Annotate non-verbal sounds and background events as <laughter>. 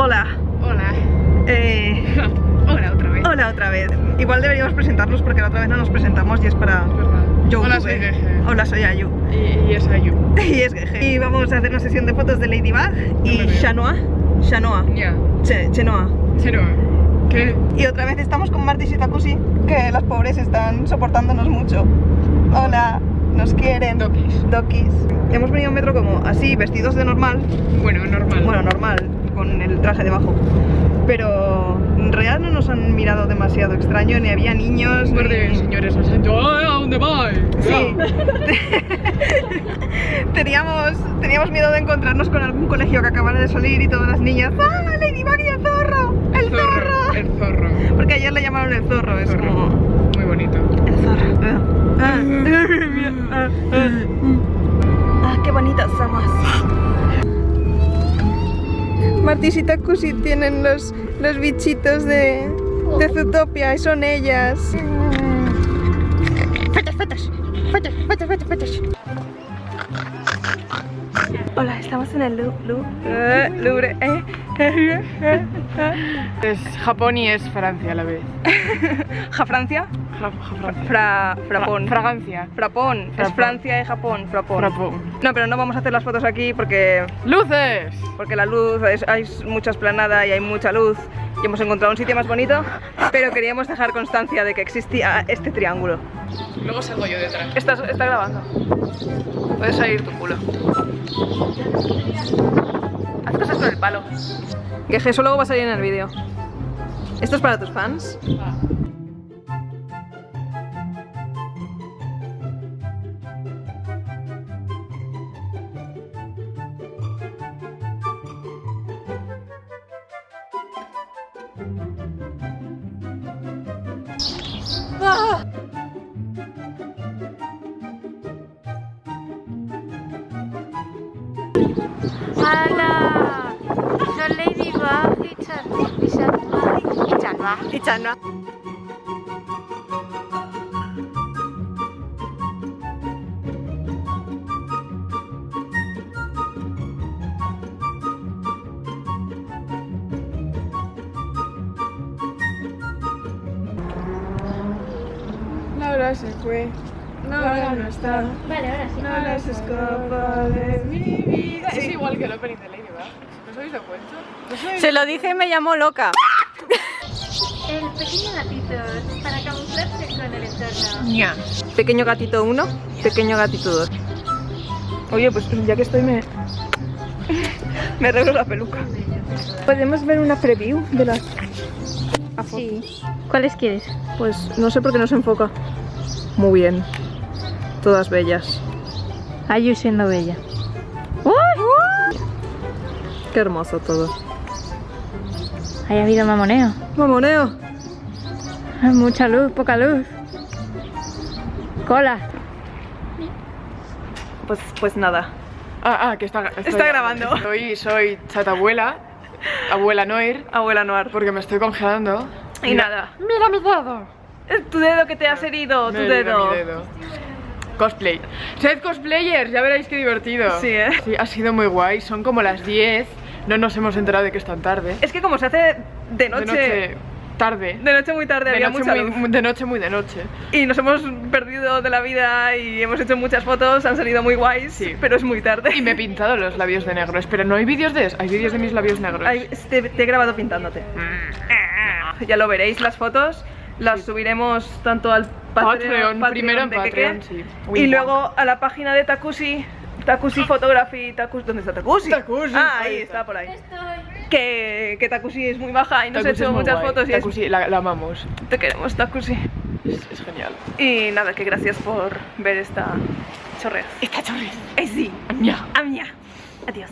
Hola. Hola. Eh, <laughs> Hola otra vez. hola otra vez. Igual deberíamos presentarnos porque la otra vez no nos presentamos y es para Es. YouTube. Hola, soy Geje. Hola, soy Ayu. Y, y es Ayu. <laughs> Y es Geje. Y vamos a hacer una sesión de fotos de Ladybug y No. Shanoa. Shanoa. Ya. Che- Chenoa. Chero. ¿Qué? Y otra vez estamos con Martis y Takushi, que las pobres están soportándonos mucho. Hola, nos quieren. Dokis. Dokis. Hemos venido en metro como así, vestidos de normal. Bueno, normal. Bueno, normal, con el traje debajo. Pero en realidad no nos han mirado demasiado extraño, ni había niños. De ni- señores "Ay, ¿a dónde vais? Sí. <laughs> teníamos, teníamos miedo de encontrarnos con algún colegio que acabara de salir y todas las niñas. ¡Ah, Ladybug y el zorro! ¡El zorro! El zorro. Porque ayer le llamaron el zorro, es Zorro. como. Muy bonito. El zorro. Martis y Takushi tienen los, los bichitos de, de Zootopia y son ellas. Fotos, fotos, fotos, fotos, fotos, fotos. Hola, estamos en el Lu- Lu- eh, Louvre. eh. Es Japón y es Francia a la vez. <laughs> ¿Ja Francia? Fra, frapón. Fra- Fragancia. Frapón. Es. Francia y Japón. Frapón. Frapón. No, pero no vamos a hacer las fotos aquí porque, ¡Luces! porque la luz, es- hay mucha esplanada y hay mucha luz y hemos encontrado un sitio más bonito, pero queríamos dejar constancia de que existía este triángulo. Luego salgo yo detrás. Está, está grabando. Puedes salir tu culo. Haz cosas con el palo. Que eso luego va a salir en el vídeo. ¿Esto es para tus fans? Ah. 啊！阿拉，你来不哇？伊ちゃん、伊ちゃん哇，伊ちゃん哇。Se fue. No, ahora no está. Vale, ahora sí. No ah, ahora se escapa de mi vida. Es igual que el opening de Lady, ¿verdad? ¿No habéis? Se lo dije y me llamó loca. El pequeño gatito para camuflarse con el entorno. Pequeño gatito 1, pequeño gatito 2. Oye, pues ya que estoy me... <laughs> me arreglo la peluca. ¿Podemos ver una preview de las...? Sí. ¿Cuáles quieres? Pues no sé por qué no se enfoca. Muy bien. Todas bellas. Ayu siendo bella. Qué hermoso todo. Haya habido mamoneo. Mamoneo. Mucha luz, poca luz. Cola. Pues, pues nada. Ah, ah, que está, estoy- Está grabando. Soy, soy chatabuela, abuela Noir, Abuela Noir. porque me estoy congelando. Y nada. ¡Mira mi dedo! Tu dedo que te has herido, tu Me herido dedo. mi dedo. Cosplay. Sed cosplayers, ya veréis qué divertido. Sí, ¿eh? Sí, ha sido muy guay. Son como las 10. No nos hemos enterado de que es tan tarde. Es que como se hace de noche... De noche tarde. de noche muy tarde, De había noche mucha muy, luz. de noche muy de noche. Y nos hemos perdido de la vida y hemos hecho muchas fotos, han salido muy guays, Sí. pero es muy tarde. Y me he pintado los labios de negro. Espera, ¿no hay vídeos de eso? Hay vídeos de mis labios negros. Ay, te, te he grabado pintándote. Mm. Ya lo veréis las fotos, las subiremos tanto al Patreon, Patreon, primero en Patreon, Keke, sí. Y luego a la página de Takushi, Takushi Photography, Takushi, ¿dónde está Takushi? Takushi, Ah, ahí está. está, por ahí. Que, que Takushi es muy baja y nos ha hecho muchas guay. fotos y es- Takushi, la, la amamos. te queremos Takushi. Es, es genial. Y nada, que gracias por ver esta chorrea. Esta chorres. Eh, sí, Ña. amia. Adiós.